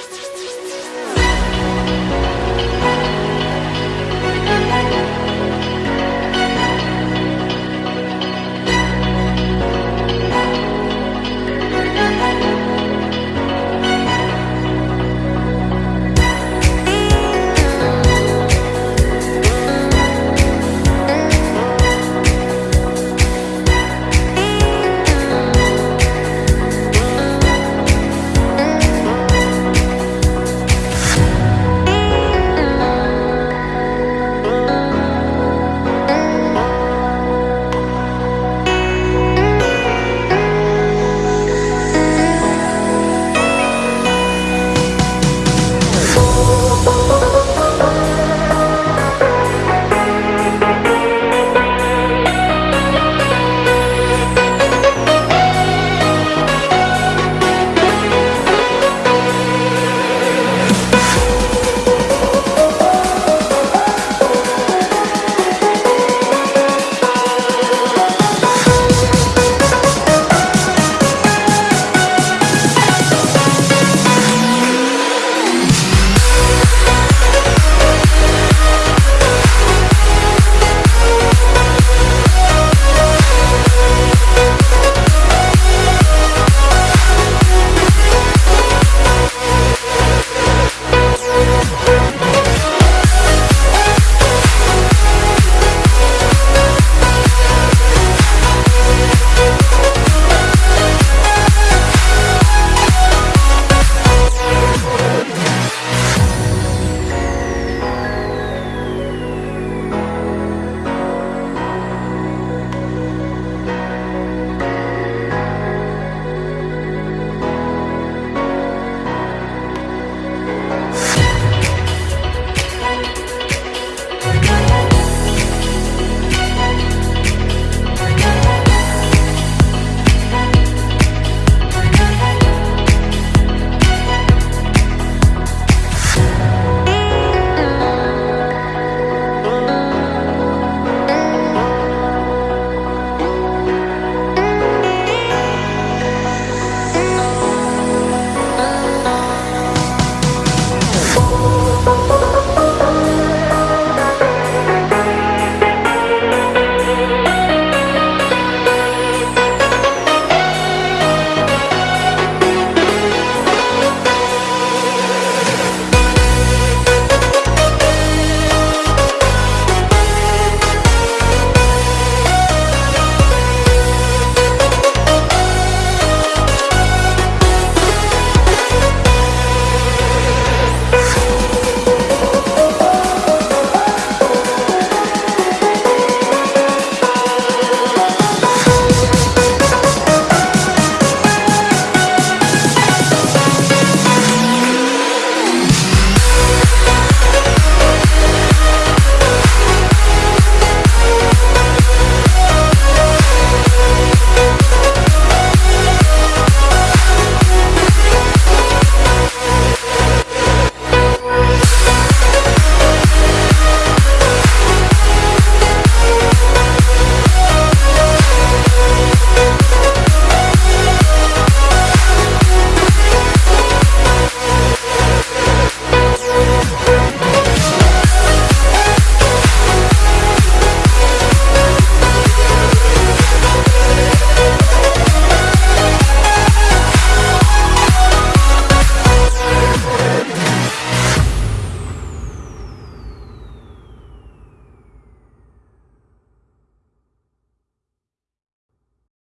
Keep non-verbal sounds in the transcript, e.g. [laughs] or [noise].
Just [laughs]